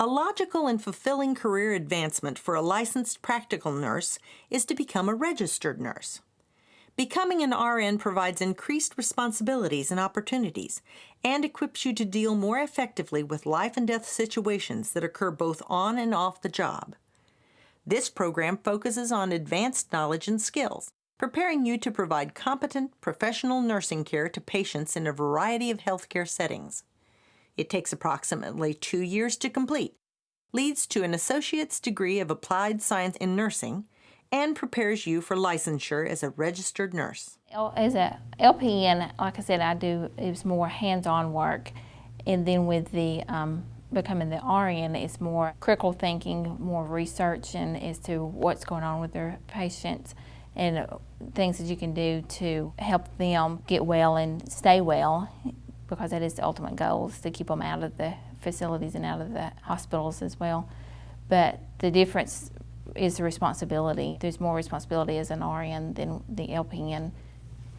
A logical and fulfilling career advancement for a licensed practical nurse is to become a registered nurse. Becoming an RN provides increased responsibilities and opportunities and equips you to deal more effectively with life and death situations that occur both on and off the job. This program focuses on advanced knowledge and skills, preparing you to provide competent professional nursing care to patients in a variety of healthcare settings. It takes approximately two years to complete, leads to an associate's degree of applied science in nursing, and prepares you for licensure as a registered nurse. As a LPN, like I said, I do, it was more hands-on work. And then with the um, becoming the RN, it's more critical thinking, more research and as to what's going on with their patients and things that you can do to help them get well and stay well because that is the ultimate goal is to keep them out of the facilities and out of the hospitals as well. But the difference is the responsibility. There's more responsibility as an RN than the LPN.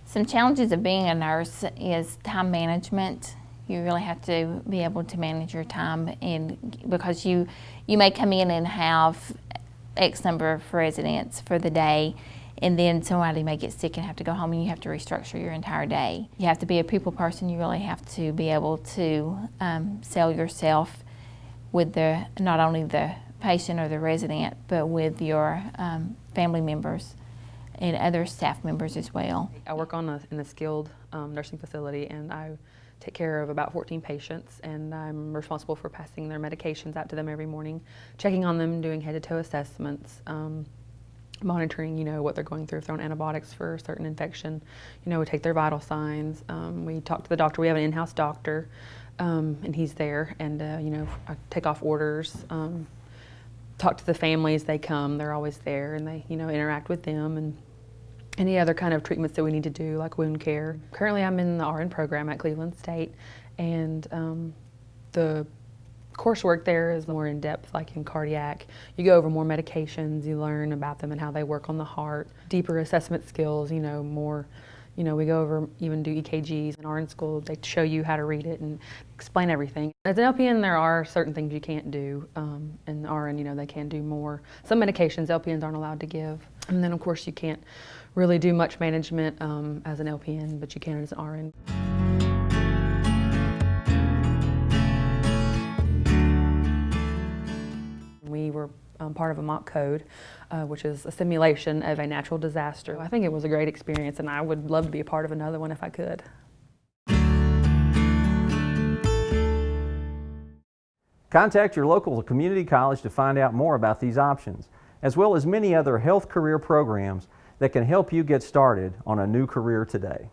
Some challenges of being a nurse is time management. You really have to be able to manage your time and because you you may come in and have X number of residents for the day and then somebody may get sick and have to go home and you have to restructure your entire day. You have to be a people person. You really have to be able to um, sell yourself with the not only the patient or the resident, but with your um, family members and other staff members as well. I work on a, in a skilled um, nursing facility and I take care of about 14 patients and I'm responsible for passing their medications out to them every morning, checking on them, doing head-to-toe assessments, um, monitoring, you know, what they're going through, if they're on antibiotics for a certain infection. You know, we take their vital signs. Um, we talk to the doctor. We have an in-house doctor, um, and he's there. And, uh, you know, I take off orders, um, talk to the families. They come. They're always there, and they, you know, interact with them and any other kind of treatments that we need to do, like wound care. Currently, I'm in the RN program at Cleveland State, and um, the coursework there is more in depth, like in cardiac. You go over more medications, you learn about them and how they work on the heart. Deeper assessment skills, you know, more, you know, we go over, even do EKGs. In RN school, they show you how to read it and explain everything. As an LPN, there are certain things you can't do. Um, and RN, you know, they can do more. Some medications LPNs aren't allowed to give. And then, of course, you can't really do much management um, as an LPN, but you can as an RN. Um, part of a mock code, uh, which is a simulation of a natural disaster. I think it was a great experience and I would love to be a part of another one if I could. Contact your local community college to find out more about these options, as well as many other health career programs that can help you get started on a new career today.